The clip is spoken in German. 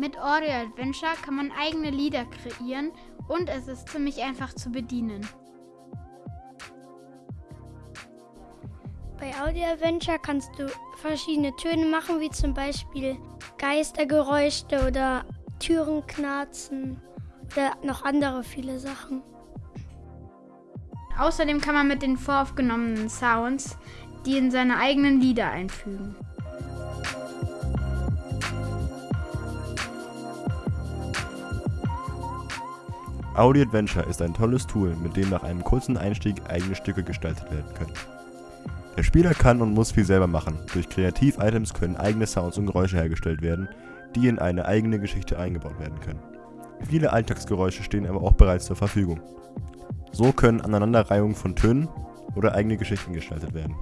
Mit Audio Adventure kann man eigene Lieder kreieren und es ist ziemlich einfach zu bedienen. Bei Audio Adventure kannst du verschiedene Töne machen, wie zum Beispiel Geistergeräusche oder Türen knarzen oder noch andere viele Sachen. Außerdem kann man mit den voraufgenommenen Sounds die in seine eigenen Lieder einfügen. Audio Adventure ist ein tolles Tool, mit dem nach einem kurzen Einstieg eigene Stücke gestaltet werden können. Der Spieler kann und muss viel selber machen. Durch Kreativ-Items können eigene Sounds und Geräusche hergestellt werden, die in eine eigene Geschichte eingebaut werden können. Viele Alltagsgeräusche stehen aber auch bereits zur Verfügung. So können Aneinanderreihungen von Tönen oder eigene Geschichten gestaltet werden.